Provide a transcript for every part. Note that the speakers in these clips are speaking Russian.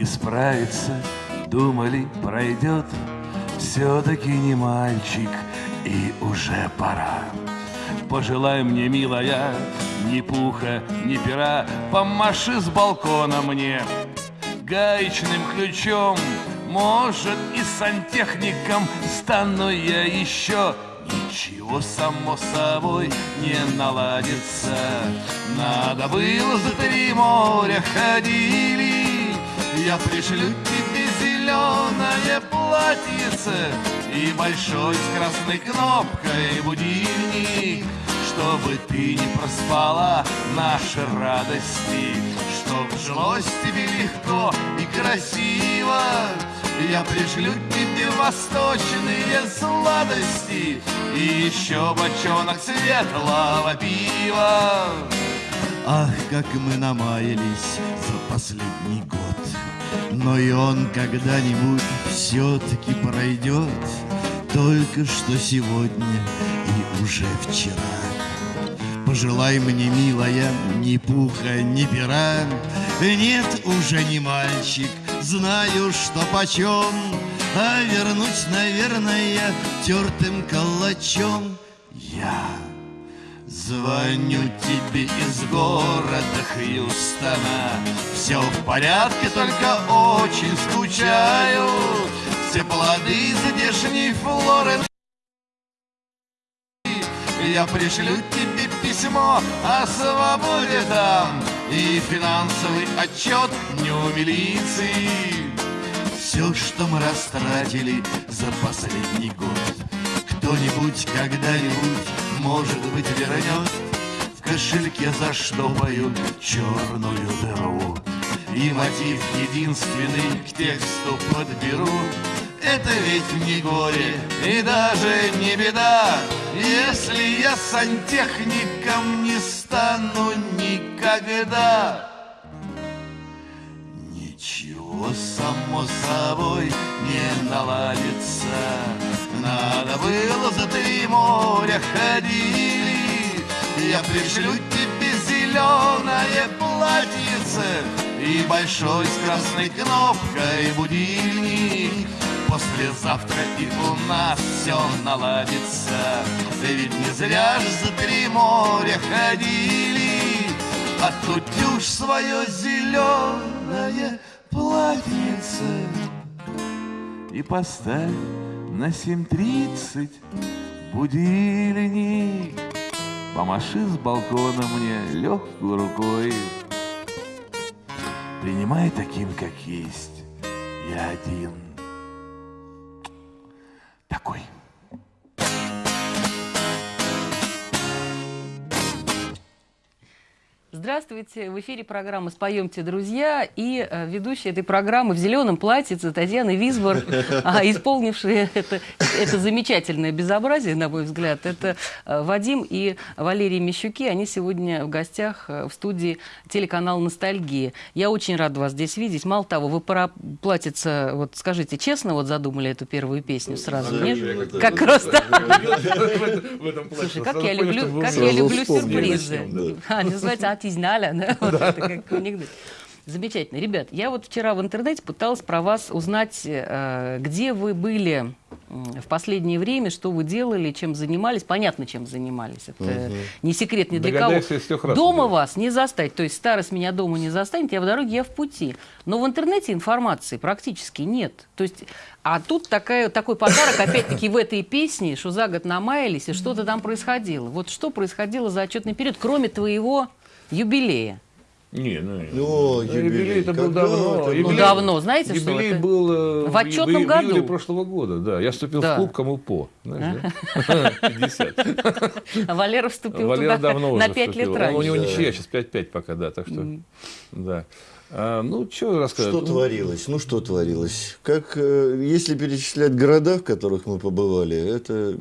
Думали исправиться, думали пройдет. Все-таки не мальчик, и уже пора. Пожелай мне, милая, ни пуха, ни пера, Помаши с балкона мне гаечным ключом. Может, и сантехником стану я еще Ничего само собой не наладится Надо было за три моря ходили Я пришлю тебе зеленое платьице И большой с красной кнопкой будильник Чтобы ты не проспала наши радости. Чтоб жилось тебе легко и красиво я пришлю тебе восточные сладости И еще бочонок светлого пива Ах, как мы намаялись за последний год. Но и он когда-нибудь все-таки пройдет Только что сегодня и уже вчера. Пожелай мне, милая, ни пуха, ни пера. Нет, уже не мальчик, знаю, что почем, А вернуть, наверное, тертым калачом Я звоню тебе из города Хьюстона. Все в порядке, только очень скучаю. Все плоды здешней флоры. Я пришлю тебе письмо о свободе там. И финансовый отчет дню милиции. Все, что мы растратили за последний год. Кто-нибудь когда-нибудь, может быть, вернет В кошельке заштопаю черную дыру И мотив единственный к тексту подберу. Это ведь не горе и даже не беда, Если я сантехником не стану никогда. Ничего само собой не наладится, Надо было за три моря ходили, Я пришлю тебе зеленое платьице И большой с красной кнопкой будильник, Послезавтра и у нас все наладится. Ведь не зря ж за три моря ходили. А тут уж свое зеленое платьице И поставь на семь тридцать будильник. Помаши с балкона мне легкой рукой. Принимай таким, как есть. Я один Здравствуйте! В эфире программа «Споемте, друзья» и э, ведущая этой программы в зеленом платьице Татьяна Висбор, а, исполнившая это, это замечательное безобразие, на мой взгляд, это э, Вадим и Валерий Мещуки. Они сегодня в гостях э, в студии телеканала «Ностальгия». Я очень рада вас здесь видеть. Мало того, вы пора платьице, вот скажите, честно вот задумали эту первую песню сразу, нет? Как просто... Слушай, как я люблю, как я люблю сюрпризы. А, называется отизналя, да? Вот это как анекдот. Замечательно. Ребят, я вот вчера в интернете пыталась про вас узнать, э, где вы были в последнее время, что вы делали, чем занимались. Понятно, чем занимались. Это не секрет ни для кого. Дома вас не застать. То есть старость меня дома не застанет, я в дороге, я в пути. Но в интернете информации практически нет. То есть, а тут такая, такой подарок, опять-таки, в этой песне, что за год намаялись, и что-то там происходило. Вот что происходило за отчетный период, кроме твоего юбилея? Не, ну, ну юбилей, юбилей это был давно. Это? Юбилей, ну, давно, знаете юбилей что? Юбилей был э, в отчетном в, году. В июле прошлого года, да. Я вступил да. в клуб кому по. Знаешь, да? 50. А Валера вступил Валера туда давно на 5 лет раньше. У него ничья, сейчас 5-5 пока, да, так что, да. А, ну, что рассказать? Что ну, творилось? Ну, что творилось? Как, э, если перечислять города, в которых мы побывали, это,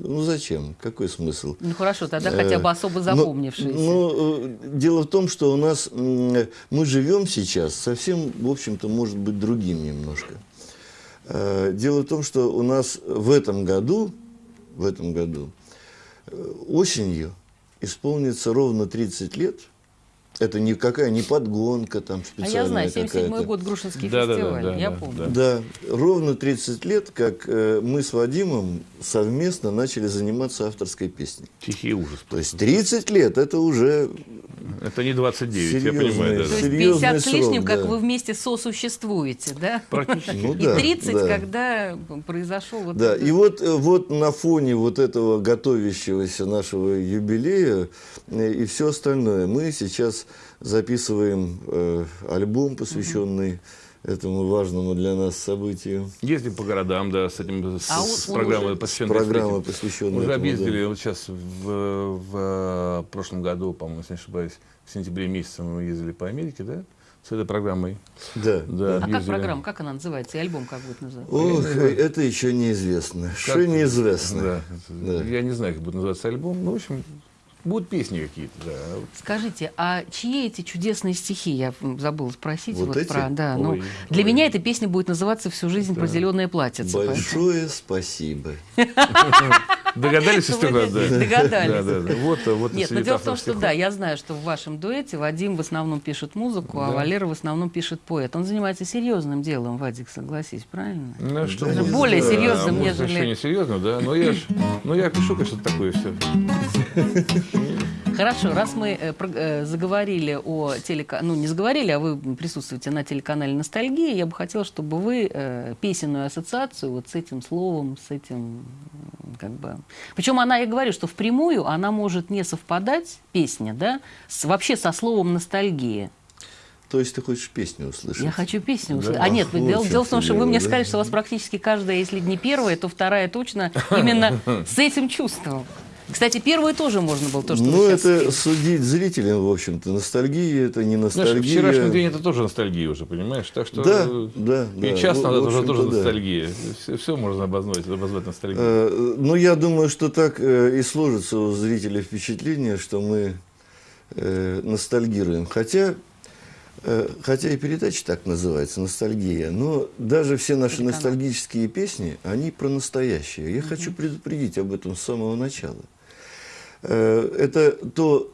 ну, зачем? Какой смысл? Ну, хорошо, тогда э, хотя бы особо ну, запомнившиеся. Ну, ну, дело в том, что у нас, мы живем сейчас совсем, в общем-то, может быть, другим немножко. Дело в том, что у нас в этом году, в этом году, осенью исполнится ровно 30 лет – это никакая не подгонка там специальная А я знаю, 77 год Грушинский да, фестиваль, да, да, я да, помню. Да. да, ровно 30 лет, как э, мы с Вадимом совместно начали заниматься авторской песней. Тихий ужас. То есть 30 лет, это уже... Это не 29, серьезный, я понимаю. Да. То есть 50 с лишним, срок, как да. вы вместе сосуществуете, да? Практически. Ну, и 30, да. когда произошел вот Да, это... и вот, э, вот на фоне вот этого готовящегося нашего юбилея э, и все остальное, мы сейчас записываем э, альбом, посвященный этому важному для нас событию. Ездим по городам, да, с этим с, а с программой, посвященной. Программа, посвященная. Уже объездили да. вот сейчас в, в, в прошлом году, по-моему, если не ошибаюсь, в сентябре месяце мы ездили по Америке, да? С этой программой. Да. да а как программа, как она называется? И альбом как будет называться? Ох, это еще неизвестно. Что неизвестно. Да. да. Я не знаю, как будет называться альбом. Ну, в общем, Будут песни какие-то, да. Скажите, а чьи эти чудесные стихи? Я забыла спросить. Вот, вот эти? про. Да, ну, для ой. меня эта песня будет называться всю жизнь да. про зеленое платьице. Большое поэтому. спасибо. Догадались, что да? Догадались. Да, да, да. Вот, вот Нет, но дело в том, что да, я знаю, что в вашем дуэте Вадим в основном пишет музыку, а Валера в основном пишет поэт. Он занимается серьезным делом, Вадик, согласись, правильно? Ну, что более серьезным, нежели... Еще не серьезно, да? Но я, но я пишу, конечно, такое все. Хорошо, раз мы э, э, заговорили о телеканале, ну не заговорили, а вы присутствуете на телеканале «Ностальгия», я бы хотела, чтобы вы э, песенную ассоциацию вот с этим словом, с этим, как бы... Причем она, я говорю, что впрямую она может не совпадать, песня, да, с, вообще со словом «ностальгия». То есть ты хочешь песню услышать? Я хочу песню услышать. Да? А нет, вот дело, дело в том, что вы мне да? сказали, что у вас практически каждая, если не первая, то вторая точно именно с этим чувством. Кстати, первую тоже можно было, то, что Ну, это судить зрителям, в общем-то. Ностальгия – это не ностальгия. Знаешь, вчерашний день – это тоже ностальгия уже, понимаешь? Так что да, да, и да. час надо уже тоже да. ностальгия. Все, все можно обозвать, обозвать ностальгией. Э, ну, я думаю, что так э, и сложится у зрителей впечатление, что мы э, ностальгируем. Хотя э, Хотя и передача так называется, ностальгия. Но даже все наши ностальгические песни, они про настоящее. Я угу. хочу предупредить об этом с самого начала. Э, это то,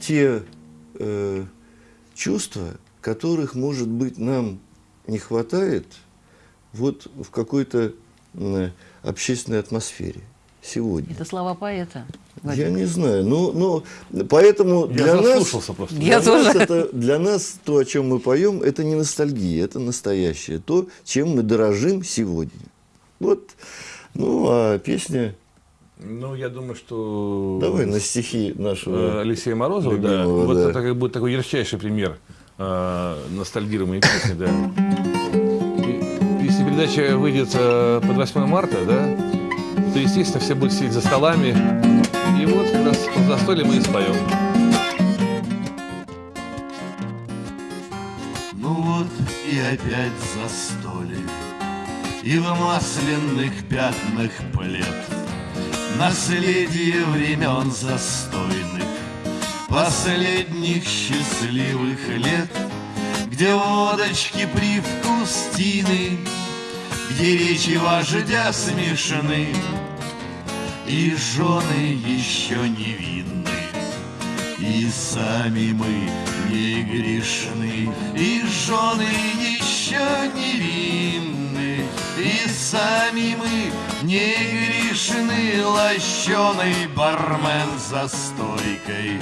те э, чувства, которых, может быть, нам не хватает вот в какой-то э, общественной атмосфере сегодня. Это слова поэта. Владимир. Я не знаю, но, но поэтому Я для нас, просто. Для, Я нас это, для нас то, о чем мы поем, это не ностальгия, это настоящее, то, чем мы дорожим сегодня. Вот, ну, а песня ну, я думаю, что... Давай на стихи нашего э, Алексея Морозова, да. Вот да. это будет такой ярчайший пример э, ностальгируемой песни, да. Если передача выйдет э, под 8 марта, да, то, естественно, все будут сидеть за столами. И вот как раз под застолье мы и споем. Ну вот и опять застолье, И в масляных пятнах плед Наследие времен застойных, Последних счастливых лет, Где водочки привкус тины, Где речи вождя смешаны, И жены еще невинны, И сами мы не грешны, И жены еще невинны, И сами мы не грешны Лощеный бармен за стойкой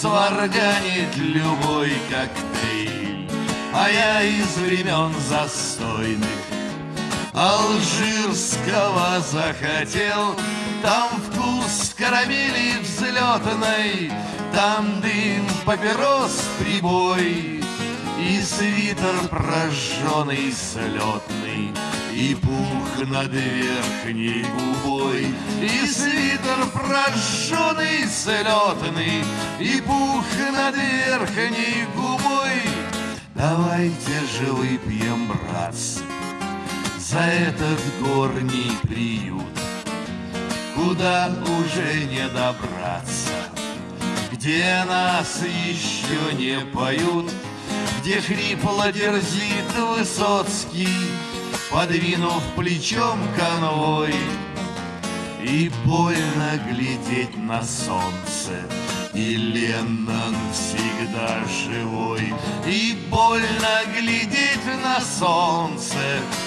Сварганит любой коктейль. А я из времен застойных Алжирского захотел. Там вкус карамели взлетной Там дым папирос прибой И свитер прожженный слетный И пух над верхней губой И свитер прожженный слетный И пух над верхней губой. Давайте же выпьем, братцы за этот горний приют, Куда уже не добраться, Где нас еще не поют, Где хрипло дерзит Высоцкий, Подвинув плечом конвой, И больно глядеть на солнце — и Леннон всегда живой И больно глядеть на солнце.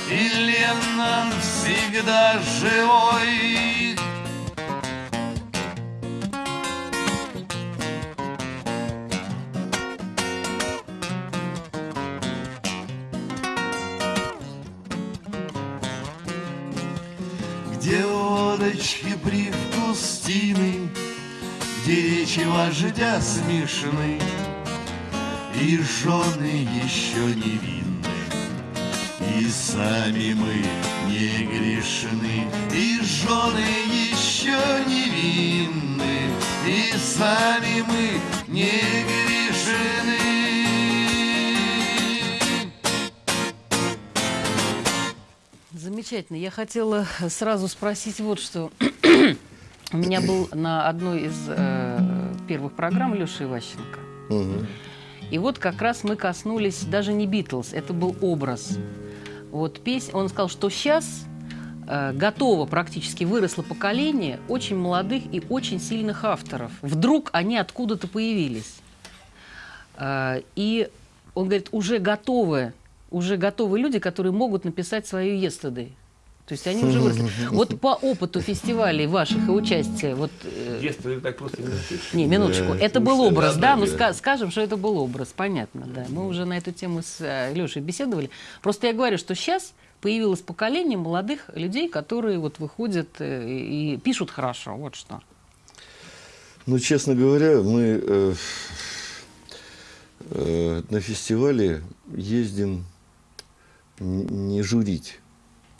И Леннон всегда живой водочки привкус тины где речи вождя смешны, И жены еще невинны, И сами мы не грешны, И жены еще невинны, И сами мы не грешны. Замечательно. Я хотела сразу спросить вот что. У меня был на одной из э, первых программ Леша Иващенко. Угу. И вот как раз мы коснулись даже не Битлз, это был образ. Вот песня, он сказал, что сейчас э, готово практически выросло поколение очень молодых и очень сильных авторов. Вдруг они откуда-то появились. Э, и он говорит, уже готовы, уже готовы люди, которые могут написать свою «Yesterday». То есть они уже выросли. Вот по опыту фестивалей ваших и участия... Вот, э... Детство так просто не напишешь. Не, минуточку. Да, это был образ, да? Ну, ска скажем, что это был образ, понятно, да. Мы уже на эту тему с э, Лешей беседовали. Просто я говорю, что сейчас появилось поколение молодых людей, которые вот выходят э, и пишут хорошо. Вот что. Ну, честно говоря, мы э, э, на фестивале ездим не журить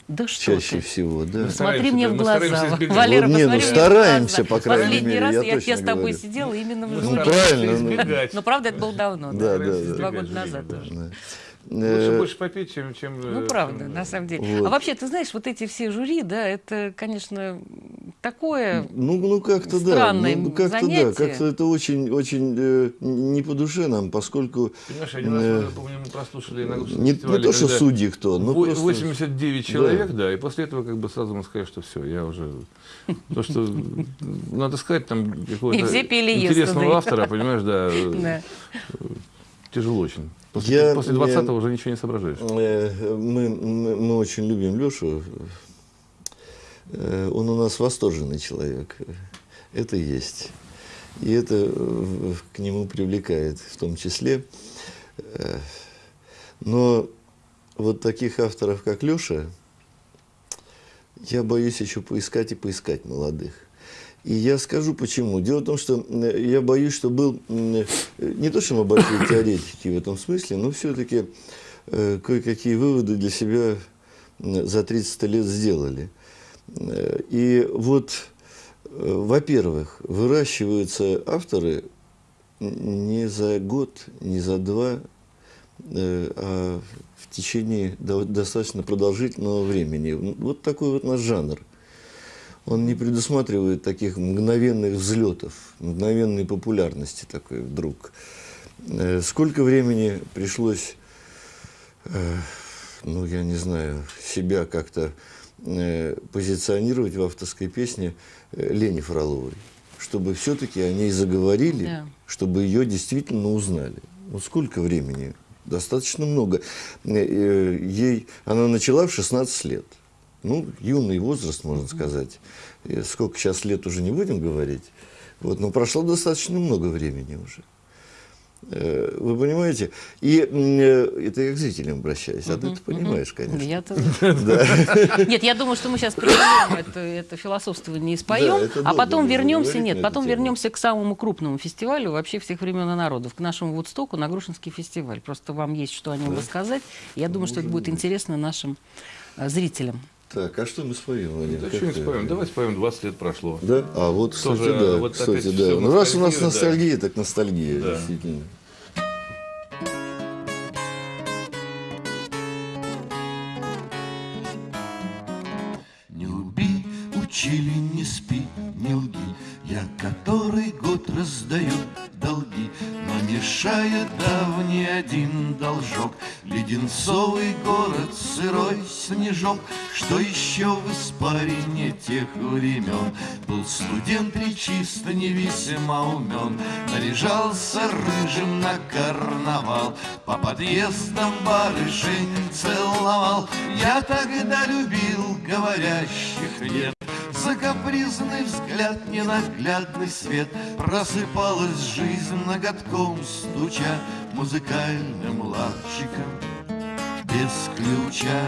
да что Чаще ты? всего, да. Смотри мне в глаза. Валера, вот, не, ну, стараемся, по крайней Последний мере, раз я, я, я с тобой говорю. сидела именно в Ну, правильно. Ну, Но правда, это было давно, да, да, да, да. два года назад тоже. Да. Лучше Э, больше попить, чем... чем Ну, э, правда, там, на самом деле. Вот. А вообще, ты знаешь, вот эти все жюри, да, это, конечно, такое... Ну, ну как-то да. Странное Ну, как-то да. занятие. Как-то это очень, очень э, не по душе нам, поскольку Понимаешь, один раз, Э, помню, мы прослушали на не, не то, что судьи кто, но просто... 89 человек, да. и после этого как бы сразу мы сказали, что все, я уже... То, что надо сказать, там какого-то интересного автора, понимаешь, да, Да. тяжело очень. После, Я- после я- 20 уже ничего не соображаешь. Э, Мы, мы, мы очень любим Лешу. Э, Он у нас восторженный человек. Это есть. И это э, к нему привлекает в том числе. Но вот таких авторов, как Леша, я боюсь еще поискать и поискать молодых. И я скажу почему. Дело в том, что я боюсь, что был не то, что мы большие теоретики в этом смысле, но все-таки э, кое-какие выводы для себя за 30 лет сделали. Э, И вот, э, во-первых, выращиваются авторы не за год, не за два, а в течение до- достаточно продолжительного времени. Вот такой вот наш жанр. Он не предусматривает таких мгновенных взлетов, мгновенной популярности такой вдруг. Э, Сколько времени пришлось, э, ну, я не знаю, себя как-то э, позиционировать в авторской песне Лени Фроловой, чтобы все-таки о ней заговорили, Да. чтобы ее действительно узнали. Вот сколько времени? Достаточно много. Ей, она начала в 16 лет. Ну, юный возраст, можно сказать. И сколько сейчас лет уже не будем говорить. Вот, но прошло достаточно много времени уже. Э, вы понимаете? И э, это я к зрителям обращаюсь, а ты это понимаешь, конечно. Я. Нет, я думаю, что мы сейчас прервем это, это философствование и споем, а потом вернемся, нет, потом вернемся к самому крупному фестивалю вообще всех времен и народов, к нашему Вудстоку, на Грушинский фестиваль. Просто вам есть что о нем рассказать. Я думаю, что это будет интересно нашим э, зрителям. Так, а что мы споем, Владимир? Да что-нибудь ты? споем. Давай споем, 20 лет прошло. Да? А вот, кстати, Тоже, да. вот кстати, да. Ну, раз у нас ностальгия, да. так ностальгия, Да. действительно. Не лги, учили, не спи, не лги Я который год раздаю долги Но мешает давний один должок Леденцовый город, сырой снежок Что еще в испарине тех времен? Был студент речисто не весьма умен. Наряжался рыжим на карнавал. По подъездам барышень целовал. Я тогда любил говорящих нет за капризный взгляд, ненаглядный свет. Просыпалась жизнь ноготком стуча. Музыкальным лавчиком без ключа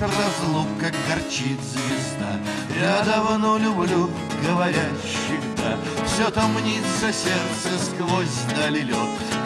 Гласит разлука, горчит звезда. Я давно люблю говорящих, да. Все там мнится сердце сквозь дали лед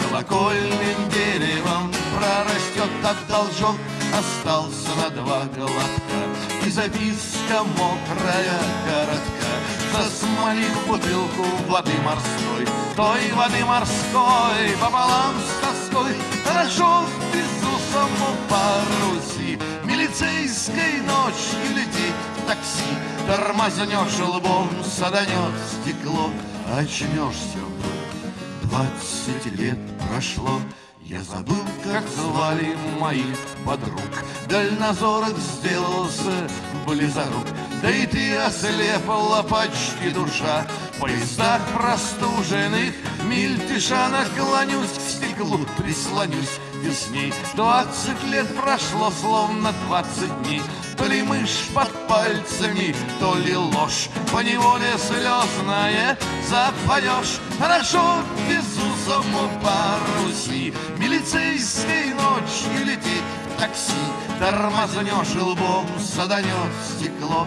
Колокольным деревом прорастет так должок. Остался на два глотка. И записка мокрая, коротка. Засмолив бутылку воды морской. Той воды морской пополам с тоской. Хорошо безусому по Руси Милицейской ночью летит такси. Тормознешь лбом, саданет стекло Очнешься вдруг Двадцать лет прошло я забыл, как звали моих подруг. Дальнозорок сделался близорук Да и ты ослепла почти душа. В поездах простуженных мильтиша Наклонюсь к стеклу, прислонюсь весней Двадцать лет прошло, словно двадцать дней. То ли мышь под пальцами, то ли ложь. По неволе слезная запоешь. Хорошо безусому по Руси Милицейской ночью летит такси. Тормознешь лбом, саданет стекло.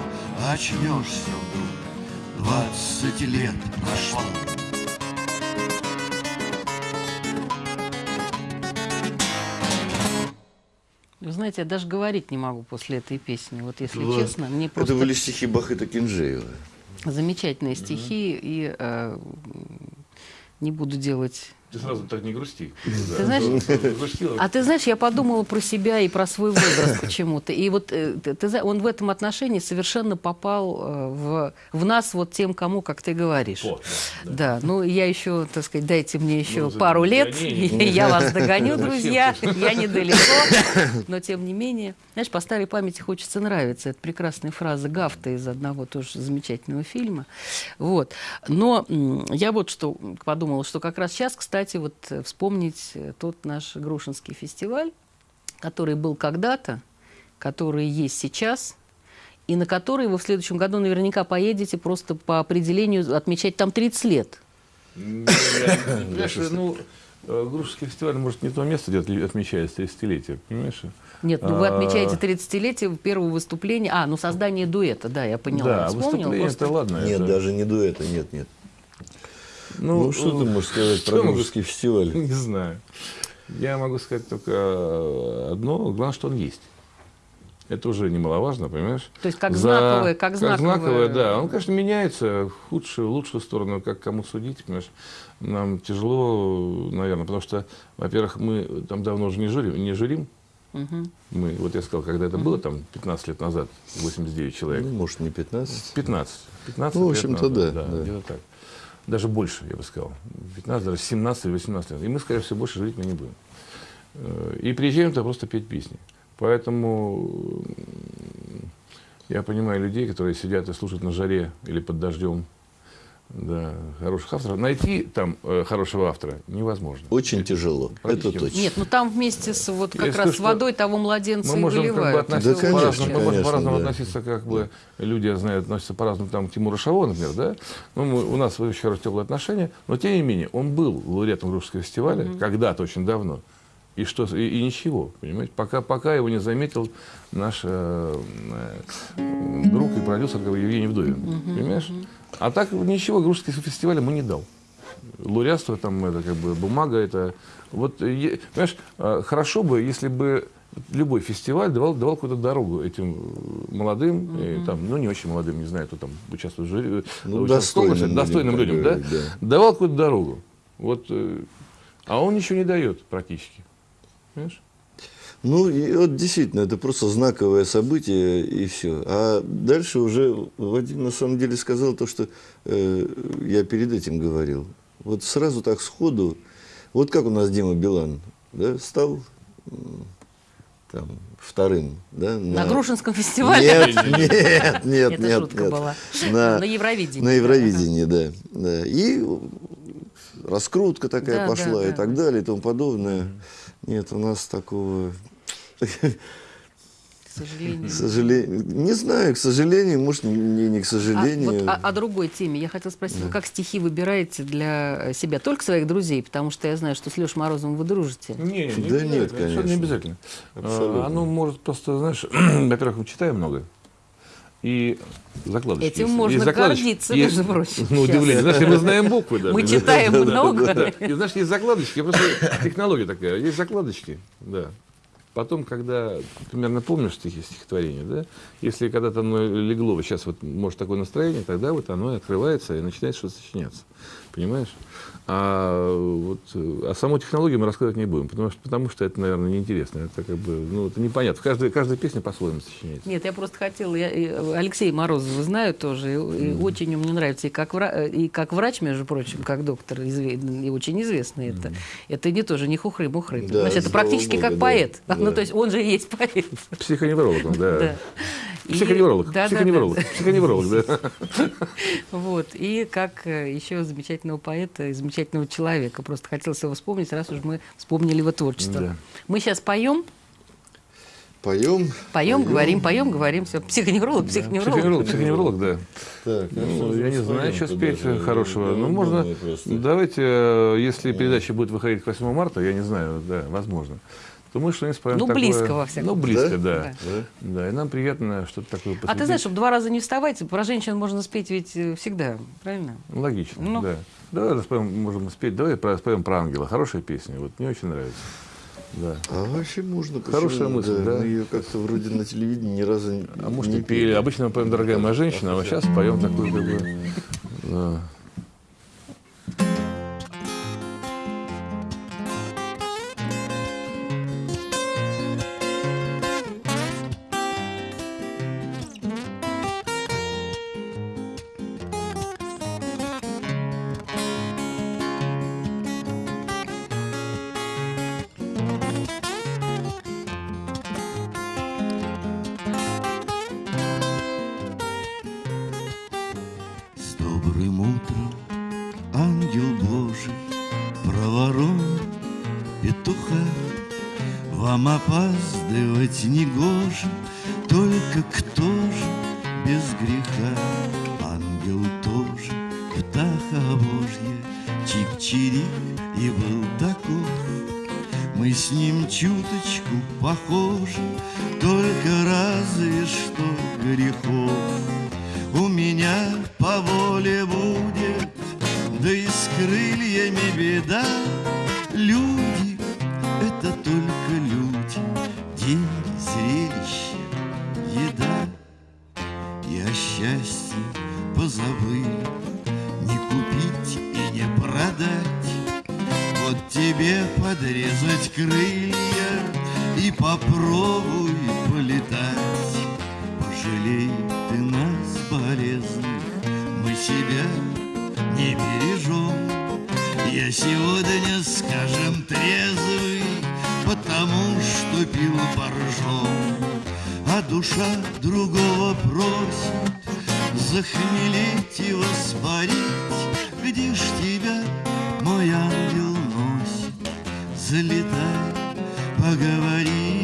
Очнешься вдруг, двадцать лет прошло знаете, я даже говорить не могу после этой песни. Вот если Вот. честно, мне Это просто были стихи Бахыта Кинжеева. замечательные стихи, и э, не буду делать Ты сразу так не грусти. Ты знаешь, Грустила. А ты знаешь, я подумала про себя и про свой возраст почему-то. И вот э, ты, он в этом отношении совершенно попал э, в, в нас вот тем, кому, как ты говоришь. Вот, да, ну я еще, так сказать, дайте мне еще Ну, пару лет, я вас догоню, друзья, я недалеко, но тем не менее. Знаешь, по старой памяти хочется нравиться. Это прекрасная фраза Гафта из одного тоже замечательного фильма. Вот. Но я вот что подумала, что как раз сейчас, кстати, вот э, вспомнить э, тот наш Грушинский фестиваль, который был когда-то, который есть сейчас, и на который вы в следующем году наверняка поедете просто по определению отмечать там 30 лет. Ну, э, Грушинский фестиваль, может, не то место, где отмечается 30-летие, понимаешь? Нет, ну вы А, отмечаете 30-летие первого выступления. А, ну создание дуэта, да, я поняла. Да, выступление это ладно. Нет, даже не дуэта, нет, нет. Ну, Ну, что ты можешь сказать про я могу фестиваль? Не знаю. Я могу сказать только одно. Главное, что он есть. Это уже немаловажно, понимаешь? То есть как знаковое, как знаковое. да. Он, конечно, меняется в худшую, в лучшую сторону, как кому судить, понимаешь? Нам тяжело, наверное, потому что, во-первых, мы там давно уже не журим, не журим. Мгм. Мы, вот я сказал, когда это было, там, 15 лет назад, 89 человек. Ну, может, не 15. 15. 15 Ну, в общем-то, назад, да, да. Где-то так. Даже больше, я бы сказал. 15, даже 17 или 18 лет. И мы, скорее всего, больше жить мы не будем. Э, И приезжаем туда просто петь песни. Поэтому Я понимаю людей, которые сидят и слушают на жаре или под дождем да, хороших авторов. Найти там э, хорошего автора невозможно. Очень тяжело. Это точно. Нет, ну там вместе с вот как раз с водой того младенца мы и можем выливают. Как бы, относиться Да, конечно, по-разному, мы можем по-разному да. относиться, как бы люди, я знаю, относятся по-разному там, к Тимуру Шаву, например, да. Ну, мы- у нас еще раз теплые отношения, но тем не менее, он был лауреатом Русского фестиваля когда-то очень давно. И что и, и ничего, понимаете, пока, пока его не заметил наш э, э, друг и продюсер как бы, Евгений Вдовин. Понимаешь? А так ничего Русский фестиваль ему не дал. Лауреатство, там, это как бы бумага, это... Вот, е- понимаешь, э, хорошо бы, если бы любой фестиваль давал, давал какую-то дорогу этим молодым, и там, ну, не очень молодым, не знаю, кто там участвует в жюри, э, Ну, достойным людям, достойным людям, да? да. Давал какую-то дорогу. Вот, э, а он ничего не дает практически. Понимаешь? Ну, и вот действительно, это просто знаковое событие, и все. А дальше уже Вадим на самом деле сказал то, что э, я перед этим говорил. Вот сразу так сходу, вот как у нас Дима Билан, да, стал там, вторым, да? На Грушинском фестивале. Нет, нет, нет, Это нет, шутка нет. была. На, На Евровидении. На Евровидении, да. да. И раскрутка такая Да, пошла да, и да. так далее и тому подобное. Нет, у нас такого... К сожалению. К сожалению, не знаю, к сожалению, может, не, не к А, сожалению. вот о, о другой теме. Я хотела спросить, вы как стихи выбираете для себя? Только своих друзей? Потому что я знаю, что с Лешей Морозовым вы дружите. Не, не Да нет, конечно. не обязательно. Абсолютно. А, Оно может просто, знаешь, во-первых, мы читаем много. И закладочки. Этим есть. можно Есть закладочки. гордиться, Есть- между прочим, Ну, сейчас. удивление. Знаешь, и мы знаем буквы даже. Мы читаем Да, да, много. да. И знаешь, есть закладочки, просто технология такая. Есть закладочки, да. Потом, когда примерно помнишь стихи, стихотворение, да, если когда-то оно легло, вот сейчас вот может такое настроение, тогда вот оно открывается и начинает что-то сочиняться. Понимаешь? А, вот, э, а саму технологию мы рассказывать не будем, потому что, потому что это, наверное, неинтересно. Это как бы, ну, это непонятно. Каждая, каждая песня по-своему сочиняется. Нет, я просто хотела, я, Алексей Морозова знаю тоже, и, и очень он мне нравится, и как, вра- и как врач, между прочим, как доктор, изве- и очень известный это. Это не тоже не хухры-мухры. Да, Значит, это практически богу, как да. поэт. Да. Ну, то есть он же и есть поэт. Психоневролог, он, да. Да. Психоневролог, Да, да, психоневролог, да. психоневролог, да. Вот. И как э, еще замечательного поэта и замечательного человека. Просто хотелось его вспомнить, раз уж мы вспомнили его творчество. Да. Мы сейчас поем, Поем. поем, говорим, поем, говорим. Все. Психоневролог, психоневролог. Психоневролог, психоневролог, да. Так, Ну, я не знаю, что спеть даже? хорошего. Ну, можно. просто. Давайте, э, если передача будет выходить к 8 марта, я не знаю, да, возможно. То мы что-нибудь споем Ну, такое- близко, во всяком Ну, близко, случае. да. Да. Да? Да, и нам приятно что-то такое А ты знаешь, чтобы два раза не вставать, про женщин можно спеть ведь э, всегда, правильно? Логично, Ну. да. Давай споем, можем спеть, давай споем про ангела. Хорошая песня, вот мне очень нравится. Да. А вообще можно. Хорошая мысль, да. Мы ее как-то вроде на телевидении ни разу не А может, не и пели. Обычно мы поем «Дорогая моя женщина», а вот сейчас поем такую, как бы... да. Залетай, поговорить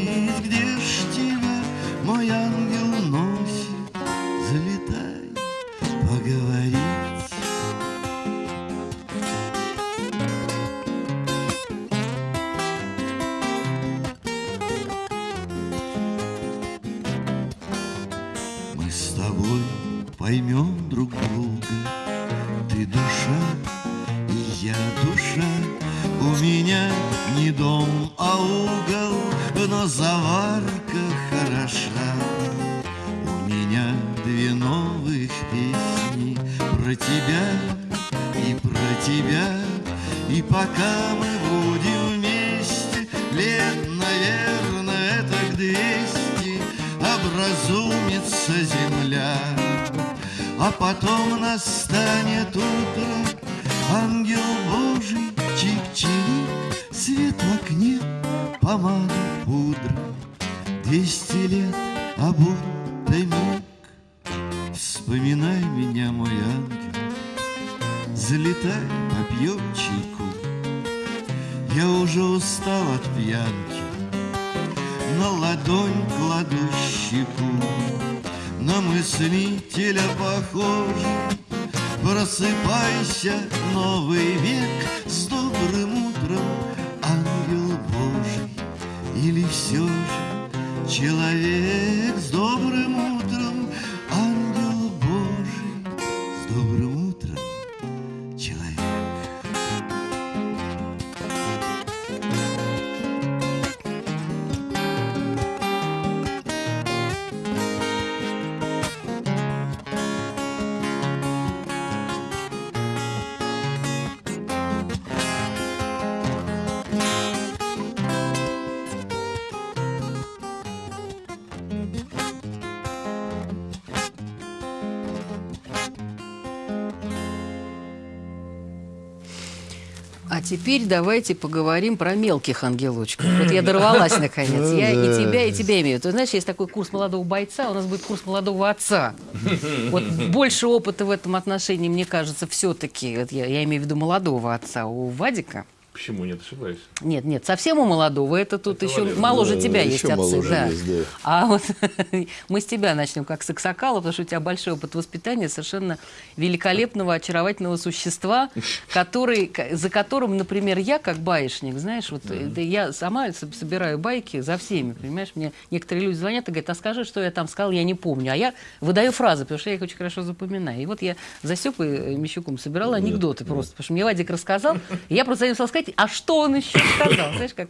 теперь давайте поговорим про мелких ангелочков. Вот я дорвалась наконец. Я и тебя, и тебя имею. Ты знаешь, есть такой курс молодого бойца, у нас будет курс молодого отца. Вот больше опыта в этом отношении, мне кажется, все-таки, вот я, я имею в виду молодого отца у Вадика. Почему нет, ошибаюсь? Нет, нет, совсем у молодого. Это тут Это еще моложе Да, тебя еще есть отцы. да. есть, да. А вот мы с тебя начнем как с Аксакала, потому что у тебя большой опыт воспитания совершенно великолепного, очаровательного существа, который, за которым, например, я как баишник, знаешь, вот да я сама со- собираю байки за всеми, понимаешь, мне некоторые люди звонят и говорят, а скажи, что я там сказал, я не помню, а я выдаю фразы, потому что я их очень хорошо запоминаю. И вот я за Степой э, Мещуком собирала анекдоты просто, потому что мне Вадик рассказал, и я просто хотела сказать, а что он еще сказал, знаешь, как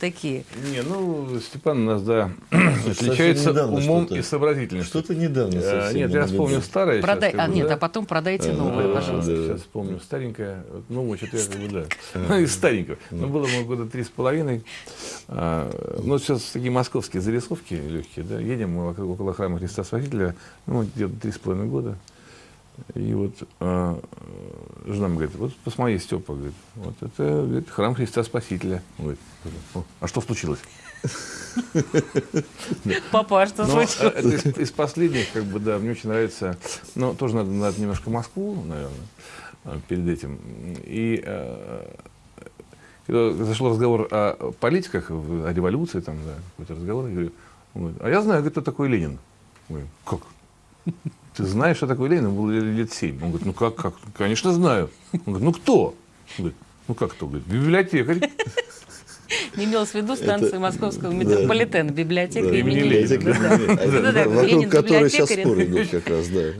такие. Не, ну, Степан у нас, да, отличается недавно умом что-то. и сообразительностью. Что-то недавно совсем. Нет, я вспомню старое. Продай, как а бы, нет, да. а потом продайте А, новое, да, пожалуйста. да. Сейчас вспомню старенькое, ну, что-то я как бы, да, ну, из старенького. Ну, было ему года три с половиной. А, Ну, сейчас такие московские зарисовки легкие, да, едем мы вокруг- около храма Христа Спасителя, ну, где-то три с половиной года. И вот а, жена мне говорит, вот посмотри, Степа, говорит, вот это говорит, храм Христа Спасителя. Говорит, «О, а что случилось? Папа, а что Но случилось? э, это из, последних, как бы, да, мне очень нравится. Но тоже надо, надо немножко Москву, наверное, э, перед этим. И э, когда зашел разговор о политиках, о революции, там, да, какой-то разговор, я говорю, он говорит, а я знаю, говорит, кто такой Ленин. Говорю, как? Ты знаешь, что такое Ленин? Ему было лет семь. Он говорит, ну как, как? Конечно, знаю. Он говорит, ну кто? Он говорит, ну как кто? Говорит, библиотекарь. Не имелось в виду станции Московского метрополитена, библиотека имени Ленина. Вокруг которой сейчас библиотекарь. споры идут как раз, да.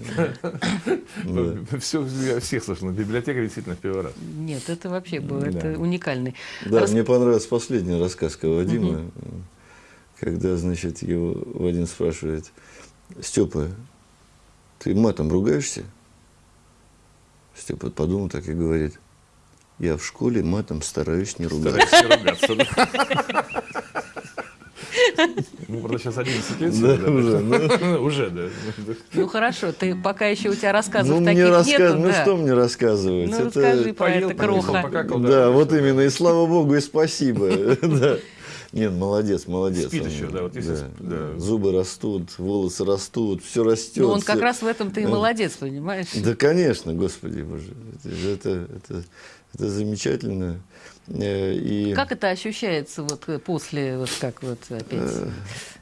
Все, я всех слышал. Библиотекарь действительно в первый раз. Нет, это вообще было, это уникальный. Да, мне понравился последний рассказ Вадима, когда, значит, его Вадим спрашивает, Степа, ты матом ругаешься? Степа подумал так и говорит, я в школе матом стараюсь не ругаться. Ругаться, да. Ну, правда, сейчас 11 лет. Да, уже, Ну, Уже, да. Ну хорошо, ты пока еще у тебя рассказов Ну, таких мне рассказ... нету, ну да. что мне рассказывать? Ну, Это- расскажи про Поел, это кроха. покакал, Да, вот именно, и слава богу, и спасибо. Нет, молодец, молодец. Спит Он, еще, да, вот если да, сп- да. Зубы растут, волосы растут, все растет. Ну, он как всё- раз в этом-то и молодец, понимаешь? Да, конечно, господи боже. Это, это, это, это замечательно. Э, И, Как это ощущается вот э, после, вот как вот опять,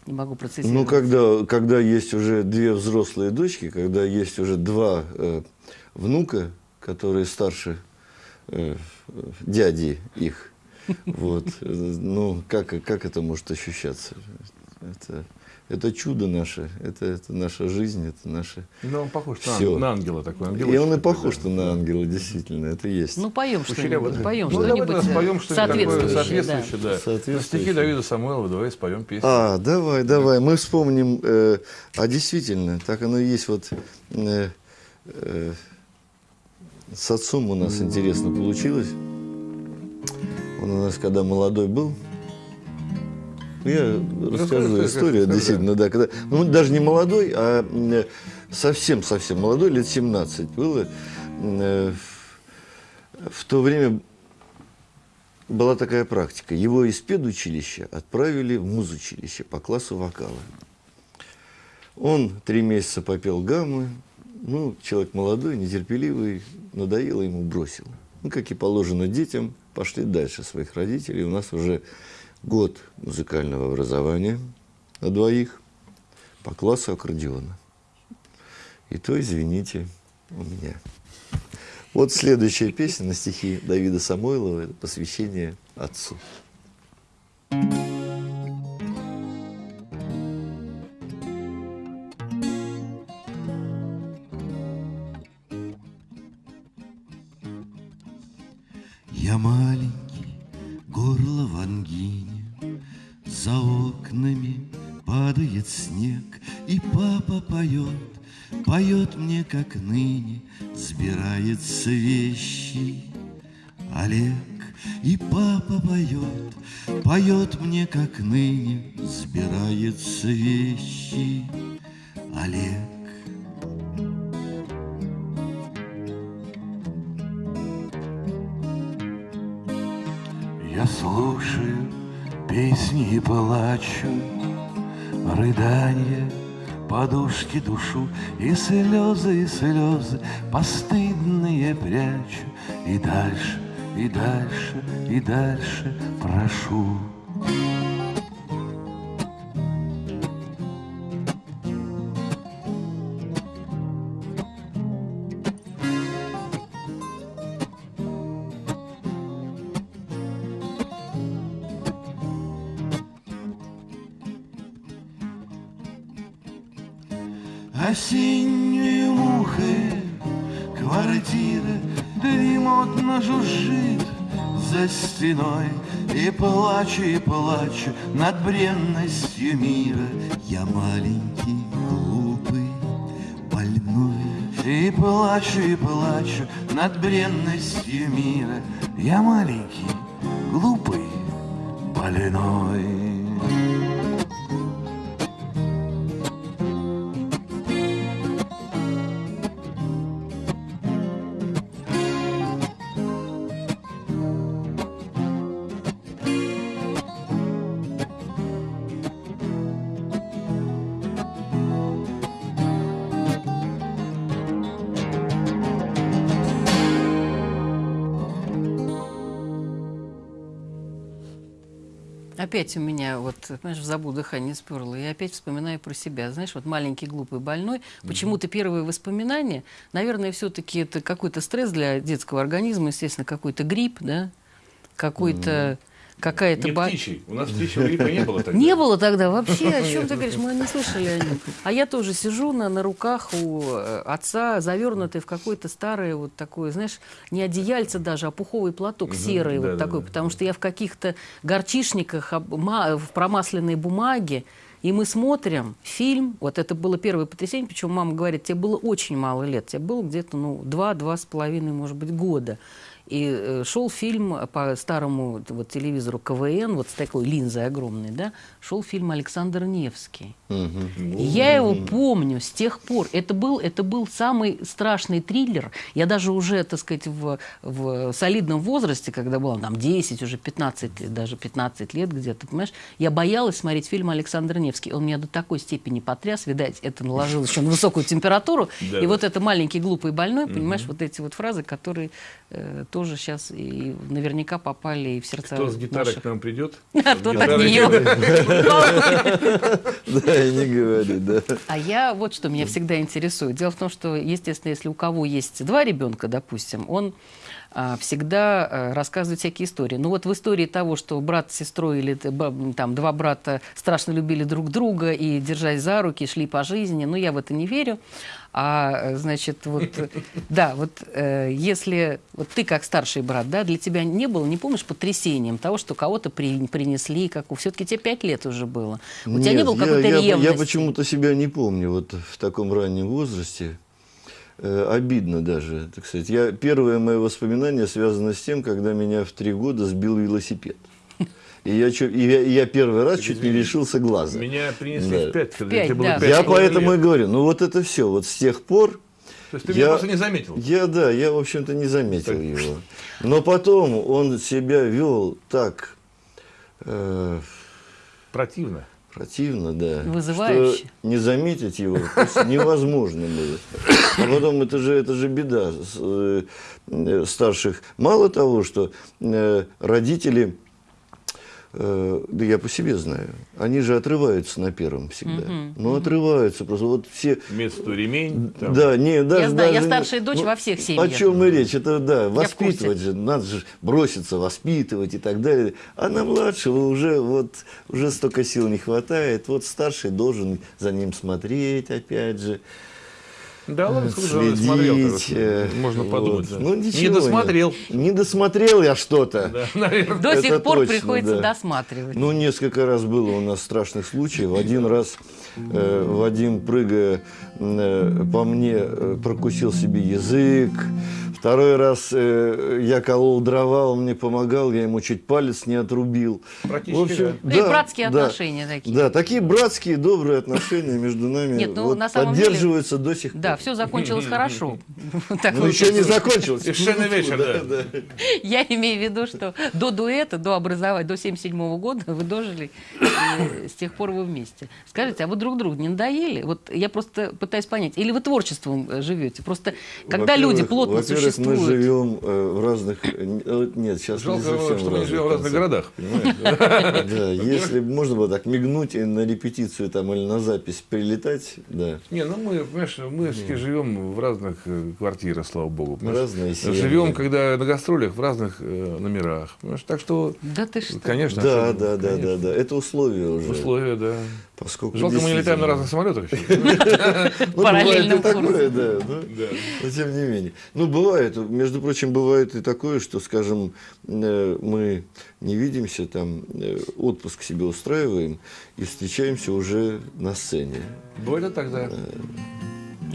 не могу процессировать. ну, когда, когда есть уже две взрослые дочки, когда есть уже два э, внука, которые старше э, дяди их, вот, ну, как, как это может ощущаться? Это, это чудо наше, это, это наша жизнь, это наше... Ну, он похож ан- на ангела такой. И ангелочек он и похож да. что на ангела, действительно, это есть. Ну, поем что-нибудь, да. поем Ну, что-нибудь э, что-нибудь такое соответствующее. да. соответствующее, да. Соответствующее. На стихи Давида Самойлова давай споем песню. А, давай, давай, мы вспомним, э, а действительно, так оно и есть, вот э, э, с отцом у нас интересно получилось. Он у нас, когда молодой был, ну, я расскажу расскажи, историю, действительно, да, когда, ну, даже не молодой, а совсем-совсем молодой, лет 17 было. Э, в- в то время была такая практика. Его из педучилища отправили в музучилище по классу вокала. Он три месяца попел гаммы. Ну, человек молодой, нетерпеливый, надоело ему, бросил. Ну, как и положено детям, пошли дальше своих родителей. У нас уже год музыкального образования на двоих по классу аккордеона. И то, извините, у меня. Вот следующая песня на стихи Давида Самойлова – это посвящение отцу. Я маленький, горло в ангине, За окнами падает снег, И папа поет, поет мне, как ныне, Сбирается вещи. Олег, и папа поет, поет мне, как ныне, Сбирается вещи. Олег, Я слушаю песни и плачу, Рыдания, подушки душу, И слезы, и слезы постыдные прячу, И дальше, и дальше, и дальше прошу. Осеннюю мухой квартира дремотно жужжит за стеной. И плачу, и плачу над бренностью мира. Я маленький, глупый, больной. И плачу, и плачу над бренностью мира. Я маленький, глупый, больной Опять у меня, вот, понимаешь, в забу дыхание сперло, и опять вспоминаю про себя. Знаешь, вот маленький глупый больной, почему-то первые воспоминания, наверное, все-таки это какой-то стресс для детского организма, естественно, какой-то грипп, да, какой-то, какая-то... Не ба- птичий. У нас птичьего гриппа не было тогда. Не было тогда вообще, о чем ты говоришь, мы не слышали о нем. А я тоже сижу на, на руках у э, отца, завернутый в какое-то старое вот такое, знаешь, не одеяльце даже, а пуховый платок серый вот такой, потому что я в каких-то горчишниках, в промасленной бумаге, и мы смотрим фильм, вот это было первое потрясение, причем мама говорит, тебе было очень мало лет, тебе было где-то, ну, два-два с половиной, может быть, года. И э, шел фильм по старому вот, телевизору КВН, вот с такой линзой огромной, да, шел фильм Александр Невский. И я его помню с тех пор. Это был, это был самый страшный триллер. Я даже уже, так сказать, в, в солидном возрасте, когда было там 10, уже 15, даже 15 лет где-то, понимаешь, я боялась смотреть фильм Александр Невский. Он меня до такой степени потряс, видать, это наложилось еще на высокую температуру. И вот это маленький глупый больной, понимаешь, вот эти вот фразы, которые э, тоже сейчас и наверняка попали и в сердца Кто с гитарой к нам придет? А тот от нее. Да, и не говори, да. А я вот что меня всегда интересует. Дело в том, что, естественно, если у кого есть два ребенка, допустим, он всегда а, рассказывает всякие истории. Ну вот в истории того, что брат с сестрой или там два брата страшно любили друг друга и, держась за руки, шли по жизни, ну я в это не верю. А, э, значит, вот, э, да, вот э, если вот ты как старший брат, да, для тебя не было, не помнишь, потрясением того, что кого-то при- принесли, как все-таки тебе пять лет уже было. У тебя не Нет, было я- какой-то я, ревности? Я почему-то себя не помню вот в таком раннем возрасте. Э, обидно даже, так сказать. Я, первое мое воспоминание связано с тем, когда меня в три года сбил велосипед. И я, чё- и я, и я первый раз чуть не лишился глаза. Меня принесли Да. в пять, когда Пять, тебе было да. пять Я с половиной поэтому и лет. говорю, ну вот это все. Вот с тех пор То есть ты я- меня просто не заметил. Я, да, я, в общем-то, не заметил его. Но потом он себя вел так э, Противно. Противно, да. Вызывающе. Что не заметить его невозможно было. А потом это же, это же беда э, э, старших. Мало того, что э, родители, э, да я по себе знаю, они же отрываются на первом всегда. Ну, отрываются просто. Вот все виду ремень. там. да, не, даже, знаю, я даже не- старшая дочь во всех О семьях. чем и речь? Это да, воспитывать же, надо же броситься, воспитывать и так далее. А на младшего уже вот уже столько сил не хватает. Вот старший должен за ним смотреть, опять же. Да ладно, смотрел, э, короче. Можно вот. подумать. да. Ну, ничего не досмотрел. Не, досмотрел я что-то. Да, наверное. До Это сих пор точно, приходится да. досматривать. Ну, несколько раз было у нас страшных случаев. Один раз э, Вадим, прыгая э, по мне, э, прокусил себе язык. Второй раз э, я колол дрова, он мне помогал, я ему чуть палец не отрубил. Практически, Ну и братские отношения такие. Да, такие братские, добрые отношения между нами Нет, ну, вот на самом деле- поддерживаются до сих пор. Да, все закончилось хорошо. Ну, еще не закончилось. Совершенно вечер, да. Я имею в виду, что до дуэта, до образования, до 77 года вы дожили, и с тех пор вы вместе. Скажите, а вы друг другу не надоели? Вот я просто пытаюсь понять. Или вы творчеством э, живете? Просто когда люди плотно во-первых, мы живем э, в разных... Нет, сейчас не Жалко, совсем что мы не живем в разных городах, понимаешь? Да, если бы можно было так мигнуть и на репетицию там или на запись прилетать, да. Не, ну мы, понимаешь, мы все-таки живем в разных э, квартирах, слава богу. Разные семьи. Живем, когда на гастролях, в разных э, номерах. Так что, Да ты что? конечно, Да, да, да, да, да. Это условия уже. Условия, да. Поскольку Жалко, мы не летаем на разных самолетах курсом. такое, да, но, тем не менее. Ну, бывает, между прочим, бывает и такое, что, скажем, э, мы не видимся, там, э, отпуск себе устраиваем и встречаемся уже на сцене. Бывает и так, да.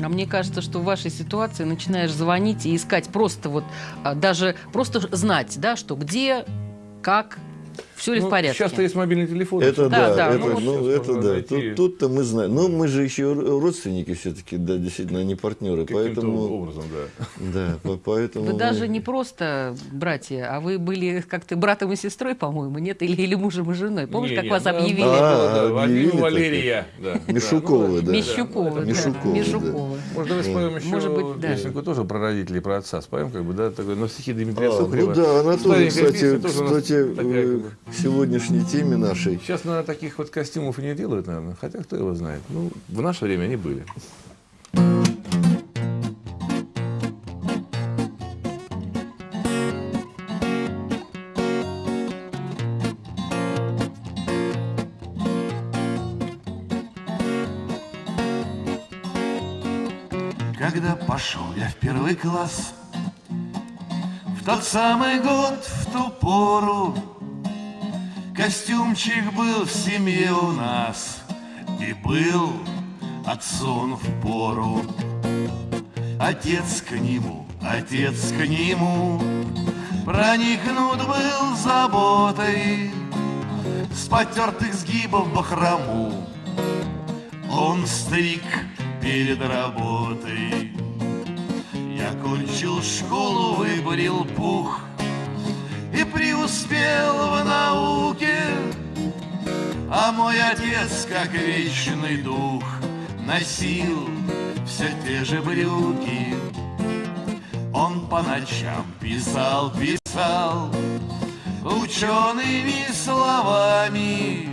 А мне кажется, что в вашей ситуации начинаешь звонить и искать просто вот, а, даже просто знать, да, что где, как, все ли Ну, в порядке. Сейчас-то есть мобильный телефон. Это Да, да, да, это, ну ну, это да. найти. Тут, тут-то мы знаем. Но мы же еще родственники все-таки, да, действительно, не партнеры. Поэтому, образом, да. да, по- поэтому... Вы мы- даже не просто братья, а вы были как-то братом и сестрой, по-моему, нет? Или, или мужем и женой. Помнишь, Не, как вас да, объявили? А, объявили Валерия. да. Мишуковы, да. Мишуковы, да. Мишуковы. Может, давай споем еще Может быть, да. песенку тоже про родителей, про отца споем, как бы, да, такой, на стихи Дмитрия А, Сухарева. ну да, она тоже, кстати, кстати, к сегодняшней теме нашей. Сейчас, наверное, таких вот костюмов и не делают, наверное. Хотя кто его знает. Ну, в наше время они были. Когда пошел я в первый класс В тот самый год, в ту пору Костюмчик был в семье у нас И был отцом в пору. Отец к нему, отец к нему Проникнут был заботой. С потертых сгибов бахрому Он стриг перед работой. Я кончил школу, выбрил пух И преуспел в науке. А мой отец, как вечный дух Носил все те же брюки. Он по ночам писал, писал Учеными словами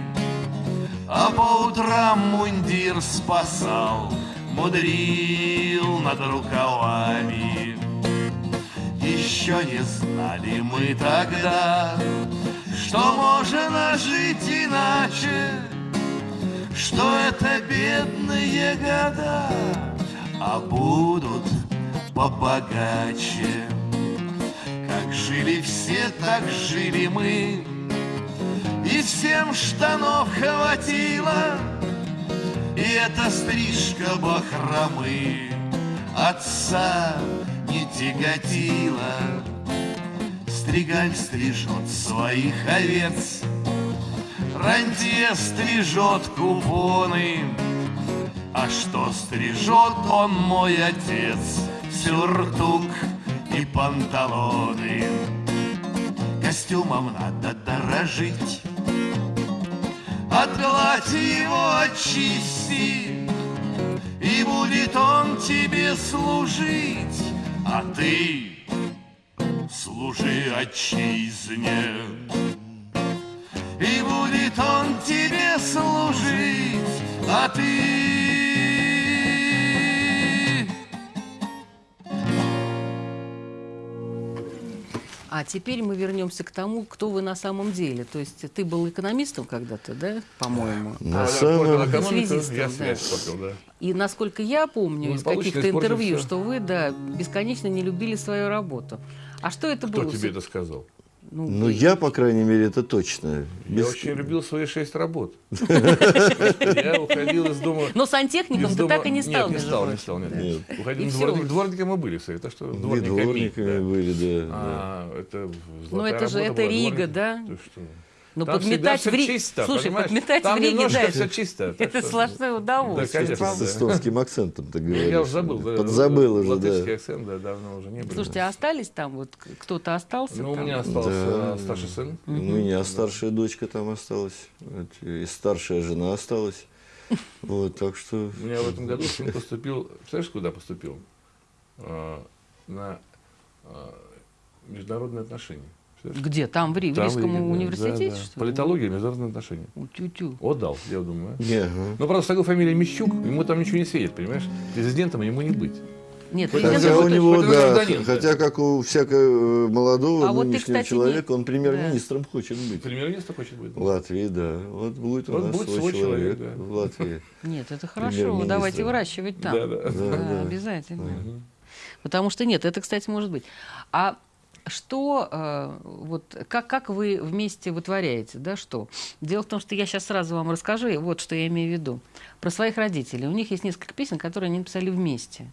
А по утрам мундир спасал Мудрил над рукавами Еще не знали мы тогда Что можно жить иначе Что это бедные года А будут побогаче. Как жили все, так жили мы И всем штанов хватило И эта стрижка бахромы Отца тяготила Стригаль стрижет своих овец Рантье стрижет купоны а что стрижет он мой отец? Сюртук и панталоны. Костюмом надо дорожить, Отгладь его, очисти, И будет он тебе служить, А ты служи отчизне. И будет он тебе служить, а ты А теперь мы вернемся к тому, кто вы на самом деле. То есть ты был экономистом когда-то, да, по-моему? На А, самом- я экономику, Связистом, я да. попил, да. И насколько я помню Ну, из каких-то интервью, всё. что вы, да, бесконечно не любили свою работу. А что это Кто было? тебе это сказал? Ну, Ну, я, по крайней мере, это точно. Я Без- очень любил свои шесть работ. Я уходил из дома... Но сантехником ты так и не стал, Нет, не стал, не стал, Уходил, всё. дворник- дворниками мы были, кстати, так что дворниками. были, да. А, это Ну, это же- это Рига, да? Но Там всегда подметать всё в Риге... чисто, Слушай, понимаешь? подметать Там в Риге, да, все это, чисто. это что- сплошное Да, удовольствие. конечно, правда. С эстонским акцентом ты говоришь. Я уже забыл. да, Подзабыл уже, да. акцент, да, давно уже не было. Слушайте, а остались там, вот кто-то остался Ну, у там? меня остался Да. старший сын. У меня старшая дочка там осталась, и старшая жена осталась. Вот, так что... У меня в этом году сын поступил, знаешь, куда поступил? А, На а, международные отношения. Где? Там, в, Ри- в Там Рижском Риге, да, университете, да, да. что ли? Политология, международные отношения. У, Тю-тю. Отдал, я думаю. Не, ага. Ну, правда, с такой фамилией Мищук, ему там ничего не светит, понимаешь? Президентом ему не быть. Нет, Хотя у него, да, да. хотя как у всякого молодого А вот ты, нынешнего кстати, человека, не- он премьер-министром хочет быть. Премьер-министр хочет быть. В Латвии, да. Вот будет у Вот нас будет свой, свой человек, человек, да. в Латвии. Нет, это хорошо. Давайте выращивать там. Да, да. Да, Да, да. обязательно. Потому что нет, это, кстати, может быть. А что, э, вот, как, как вы вместе вытворяете, да, что? Дело в том, что я сейчас сразу вам расскажу, вот что я имею в виду. Про своих родителей. У них есть несколько песен, которые они написали вместе.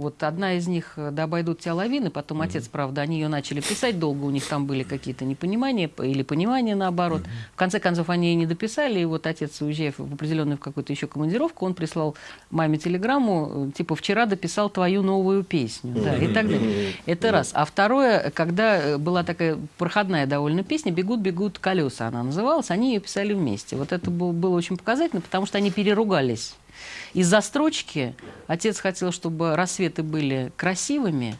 Вот одна из них э, «Да обойдут тебя лавины», потом отец, правда, они ее начали писать долго, у них там были какие-то непонимания или понимания наоборот. В конце концов, они ее не дописали, и вот отец, уезжая в определенную в какую-то еще командировку, он прислал маме телеграмму, э, типа «Вчера дописал твою новую песню». Да, и так далее. Это раз. А второе, когда э, была такая проходная довольно песня «Бегут-бегут колеса» она называлась, они ее писали вместе. Вот это был- было очень показательно, потому что они переругались. Из-за строчки отец хотел, чтобы рассветы были красивыми,